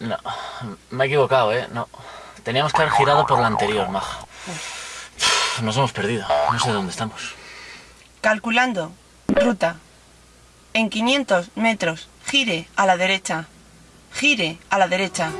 No, Me he equivocado, ¿eh? No. Teníamos que haber girado por la anterior, maja. Nos hemos perdido. No sé dónde estamos. Calculando. Ruta. En 500 metros, gire a la derecha. Gire a la derecha.